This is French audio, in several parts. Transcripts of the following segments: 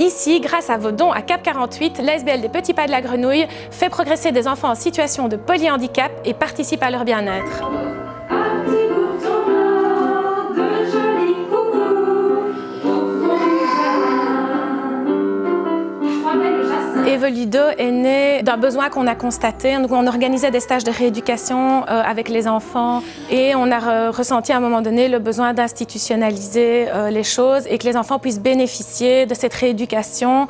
Ici, grâce à vos dons à CAP 48, l'ASBL des Petits Pas de la Grenouille fait progresser des enfants en situation de polyhandicap et participe à leur bien-être. Evolido est né d'un besoin qu'on a constaté. on organisait des stages de rééducation euh, avec les enfants et on a ressenti à un moment donné le besoin d'institutionnaliser euh, les choses et que les enfants puissent bénéficier de cette rééducation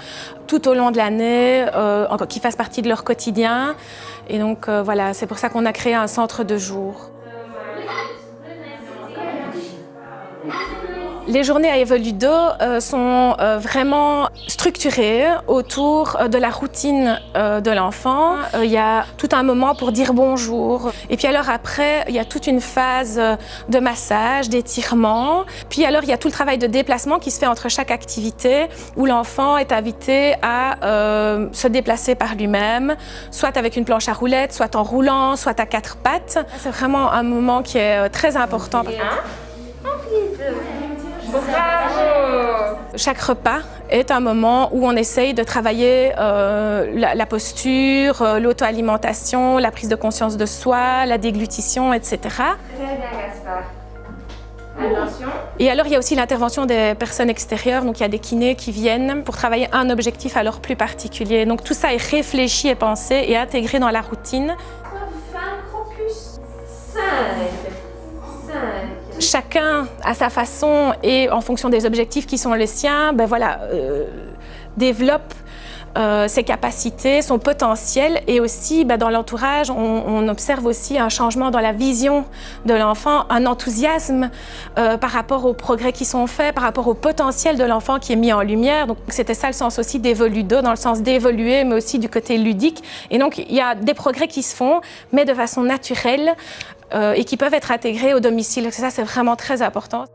tout au long de l'année, euh, qui fasse partie de leur quotidien. Et donc voilà, c'est pour ça qu'on a créé un centre de jour. Les journées à Evoludo euh, sont euh, vraiment structurées autour euh, de la routine de l'enfant. Il y a tout un moment pour dire bonjour. Et puis alors après, il y a toute une phase de massage, d'étirement. Puis alors, il y a tout le travail de déplacement qui se fait entre chaque activité où l'enfant est invité à se déplacer par lui-même, soit avec une planche à roulettes, soit en roulant, soit à quatre pattes. C'est vraiment un moment qui est très important. Chaque repas est un moment où on essaye de travailler euh, la, posture, euh, l'auto-alimentation, la prise de conscience de soi, la déglutition, etc. Très bien Gaspard. Attention. Et alors il y a aussi l'intervention des personnes extérieures, donc il y a des kinés qui viennent pour travailler un objectif alors plus particulier. Donc tout ça est réfléchi et pensé et intégré dans la routine. Chacun à sa façon et en fonction des objectifs qui sont les siens, ben voilà, euh, développe euh, ses capacités, son potentiel et aussi ben, dans l'entourage, on, observe aussi un changement dans la vision de l'enfant, un enthousiasme euh, par rapport aux progrès qui sont faits, par rapport au potentiel de l'enfant qui est mis en lumière. Donc c'était ça le sens aussi d'Evoludo, dans le sens d'évoluer, mais aussi du côté ludique. Et donc il y a des progrès qui se font, mais de façon naturelle, et qui peuvent être intégrés au domicile. Ça, c'est vraiment très important.